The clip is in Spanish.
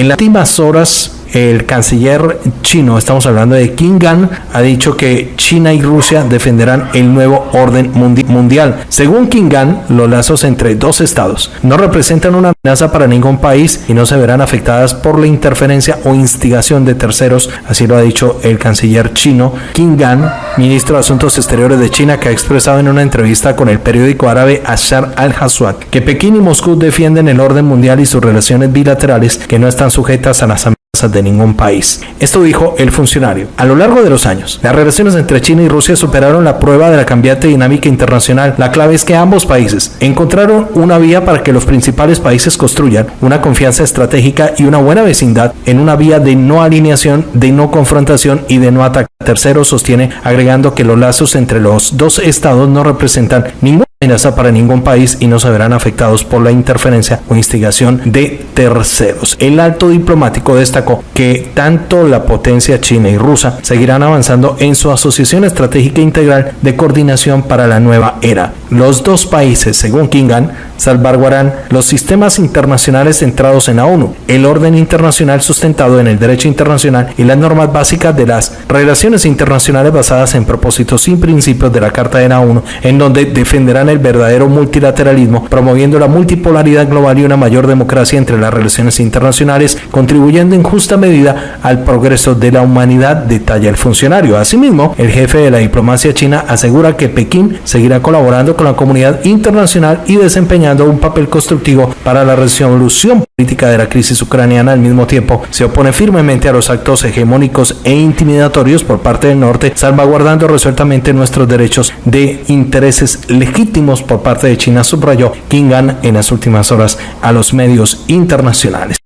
En las últimas horas el canciller chino, estamos hablando de Qin Gan, ha dicho que China y Rusia defenderán el nuevo orden mundial. Según Qin Gan, los lazos entre dos estados no representan una amenaza para ningún país y no se verán afectadas por la interferencia o instigación de terceros, así lo ha dicho el canciller chino Qin Gan, ministro de Asuntos Exteriores de China, que ha expresado en una entrevista con el periódico árabe Ashar al-Haswad que Pekín y Moscú defienden el orden mundial y sus relaciones bilaterales que no están sujetas a las de ningún país. Esto dijo el funcionario. A lo largo de los años, las relaciones entre China y Rusia superaron la prueba de la cambiante dinámica internacional. La clave es que ambos países encontraron una vía para que los principales países construyan una confianza estratégica y una buena vecindad en una vía de no alineación, de no confrontación y de no ataque. Tercero sostiene agregando que los lazos entre los dos estados no representan ningún amenaza para ningún país y no se verán afectados por la interferencia o instigación de terceros. El alto diplomático destacó que tanto la potencia china y rusa seguirán avanzando en su asociación estratégica integral de coordinación para la nueva era. Los dos países, según Kingan, salvaguardarán los sistemas internacionales centrados en la ONU, el orden internacional sustentado en el derecho internacional y las normas básicas de las relaciones internacionales basadas en propósitos y principios de la Carta de la ONU, en donde defenderán el verdadero multilateralismo, promoviendo la multipolaridad global y una mayor democracia entre las relaciones internacionales, contribuyendo en justa medida al progreso de la humanidad, detalla el funcionario. Asimismo, el jefe de la diplomacia china asegura que Pekín seguirá colaborando con la comunidad internacional y desempeñando un papel constructivo para la resolución política de la crisis ucraniana. Al mismo tiempo, se opone firmemente a los actos hegemónicos e intimidatorios por parte del norte, salvaguardando resueltamente nuestros derechos de intereses legítimos por parte de China, subrayó Kingan en las últimas horas a los medios internacionales.